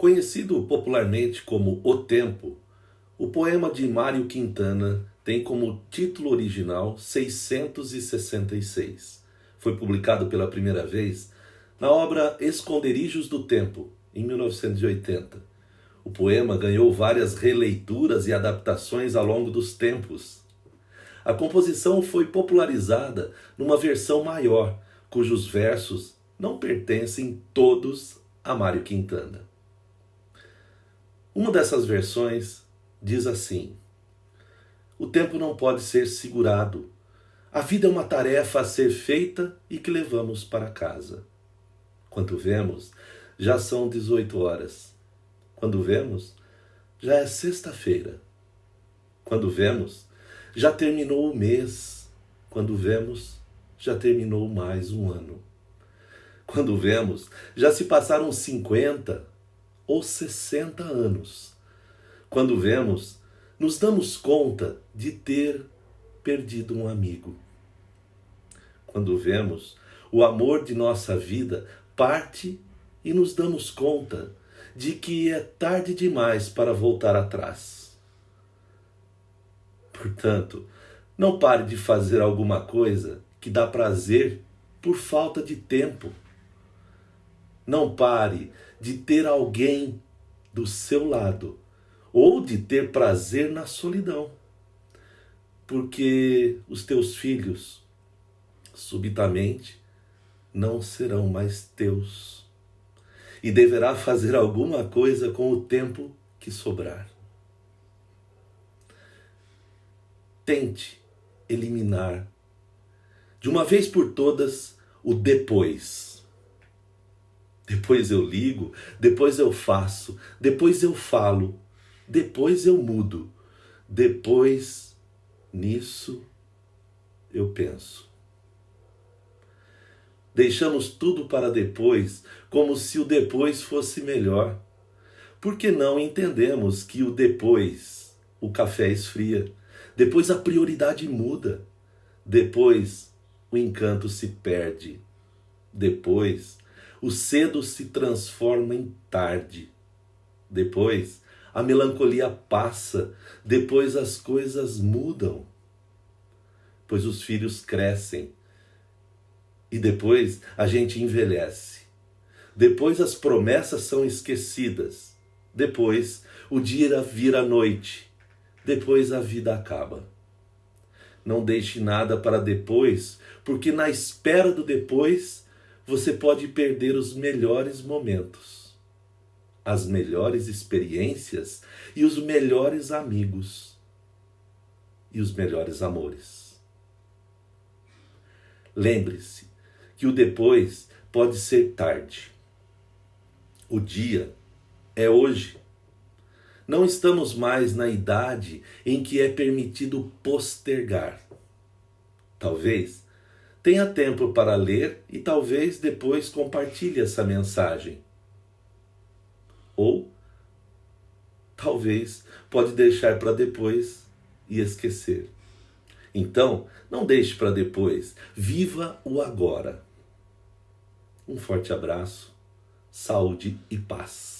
Conhecido popularmente como O Tempo, o poema de Mário Quintana tem como título original 666. Foi publicado pela primeira vez na obra Esconderijos do Tempo, em 1980. O poema ganhou várias releituras e adaptações ao longo dos tempos. A composição foi popularizada numa versão maior, cujos versos não pertencem todos a Mário Quintana. Uma dessas versões diz assim: O tempo não pode ser segurado. A vida é uma tarefa a ser feita e que levamos para casa. Quando vemos, já são 18 horas. Quando vemos, já é sexta-feira. Quando vemos, já terminou o mês. Quando vemos, já terminou mais um ano. Quando vemos, já se passaram 50 ou 60 anos. Quando vemos, nos damos conta de ter perdido um amigo. Quando vemos, o amor de nossa vida parte e nos damos conta de que é tarde demais para voltar atrás. Portanto, não pare de fazer alguma coisa que dá prazer por falta de tempo. Não pare de ter alguém do seu lado ou de ter prazer na solidão. Porque os teus filhos subitamente não serão mais teus. E deverá fazer alguma coisa com o tempo que sobrar. Tente eliminar de uma vez por todas o depois. Depois eu ligo, depois eu faço, depois eu falo, depois eu mudo, depois nisso eu penso. Deixamos tudo para depois, como se o depois fosse melhor. Porque não entendemos que o depois, o café esfria, depois a prioridade muda, depois o encanto se perde. Depois, o cedo se transforma em tarde. Depois, a melancolia passa. Depois, as coisas mudam. Pois os filhos crescem. E depois, a gente envelhece. Depois, as promessas são esquecidas. Depois, o dia vira noite. Depois, a vida acaba. Não deixe nada para depois, porque na espera do depois você pode perder os melhores momentos, as melhores experiências e os melhores amigos e os melhores amores. Lembre-se que o depois pode ser tarde. O dia é hoje. Não estamos mais na idade em que é permitido postergar. Talvez tenha tempo para ler e talvez depois compartilhe essa mensagem. Ou talvez pode deixar para depois e esquecer. Então, não deixe para depois, viva o agora. Um forte abraço, saúde e paz.